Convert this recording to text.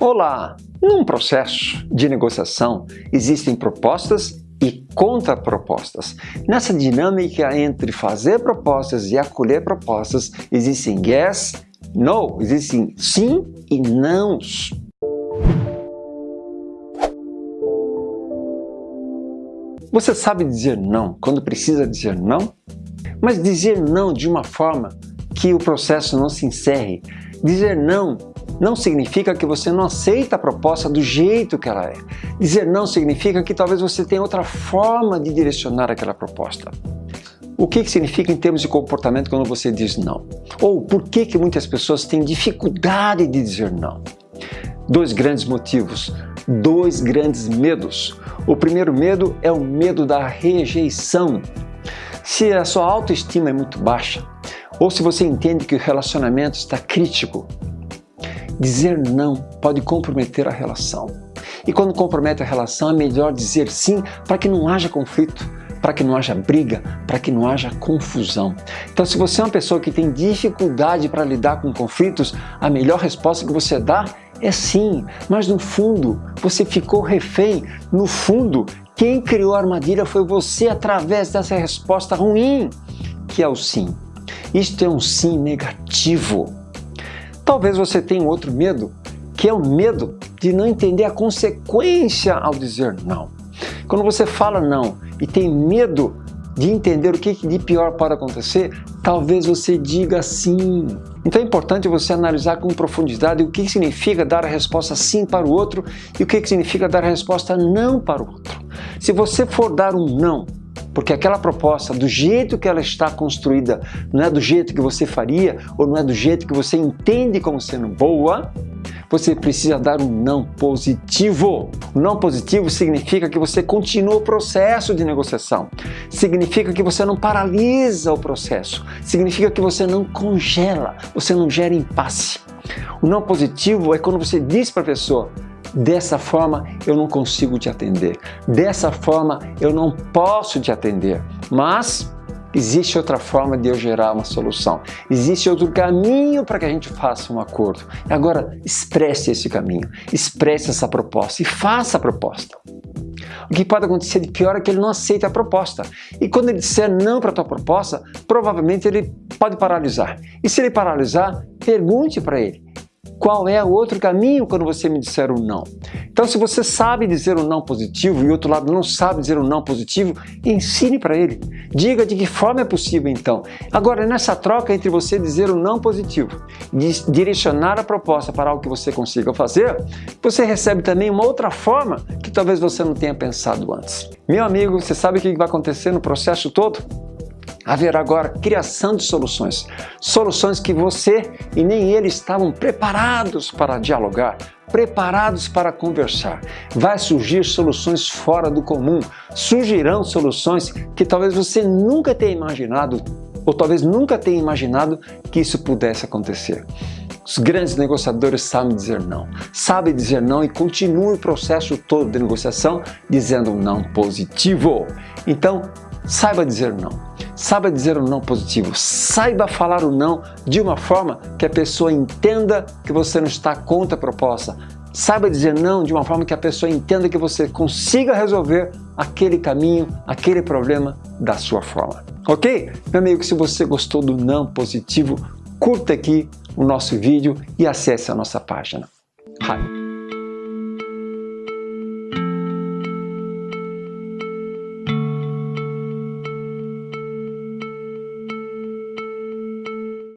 Olá! Num processo de negociação existem propostas e contrapropostas. Nessa dinâmica entre fazer propostas e acolher propostas, existem yes, no, existem sim e nãos. Você sabe dizer não quando precisa dizer não? Mas dizer não de uma forma que o processo não se encerre. Dizer não não significa que você não aceita a proposta do jeito que ela é. Dizer não significa que talvez você tenha outra forma de direcionar aquela proposta. O que, que significa em termos de comportamento quando você diz não? Ou por que, que muitas pessoas têm dificuldade de dizer não? Dois grandes motivos, dois grandes medos. O primeiro medo é o medo da rejeição. Se a sua autoestima é muito baixa, ou se você entende que o relacionamento está crítico, Dizer não pode comprometer a relação. E quando compromete a relação, é melhor dizer sim para que não haja conflito, para que não haja briga, para que não haja confusão. Então, se você é uma pessoa que tem dificuldade para lidar com conflitos, a melhor resposta que você dá é sim, mas no fundo você ficou refém. No fundo, quem criou a armadilha foi você através dessa resposta ruim, que é o sim. Isto é um sim negativo. Talvez você tenha outro medo, que é o medo de não entender a consequência ao dizer não. Quando você fala não e tem medo de entender o que de pior pode acontecer, talvez você diga sim. Então é importante você analisar com profundidade o que significa dar a resposta sim para o outro e o que significa dar a resposta não para o outro. Se você for dar um não porque aquela proposta, do jeito que ela está construída, não é do jeito que você faria ou não é do jeito que você entende como sendo boa, você precisa dar um não positivo. Não positivo significa que você continua o processo de negociação. Significa que você não paralisa o processo. Significa que você não congela, você não gera impasse. O não positivo é quando você diz para a pessoa, Dessa forma eu não consigo te atender. Dessa forma eu não posso te atender. Mas existe outra forma de eu gerar uma solução. Existe outro caminho para que a gente faça um acordo. Agora expresse esse caminho, expresse essa proposta e faça a proposta. O que pode acontecer de pior é que ele não aceita a proposta. E quando ele disser não para a tua proposta, provavelmente ele pode paralisar. E se ele paralisar, pergunte para ele qual é o outro caminho quando você me disser um não. Então, se você sabe dizer um não positivo e outro lado não sabe dizer um não positivo, ensine para ele. Diga de que forma é possível então. Agora, nessa troca entre você dizer um não positivo e direcionar a proposta para algo que você consiga fazer, você recebe também uma outra forma que talvez você não tenha pensado antes. Meu amigo, você sabe o que vai acontecer no processo todo? Haverá agora criação de soluções. Soluções que você e nem ele estavam preparados para dialogar, preparados para conversar. Vai surgir soluções fora do comum, surgirão soluções que talvez você nunca tenha imaginado ou talvez nunca tenha imaginado que isso pudesse acontecer. Os grandes negociadores sabem dizer não, sabem dizer não e continuam o processo todo de negociação dizendo um não positivo. Então, saiba dizer não. Saiba dizer o um não positivo, saiba falar o não de uma forma que a pessoa entenda que você não está contra a proposta. Saiba dizer não de uma forma que a pessoa entenda que você consiga resolver aquele caminho, aquele problema da sua forma. Ok? Meu amigo, se você gostou do não positivo, curta aqui o nosso vídeo e acesse a nossa página. Hi.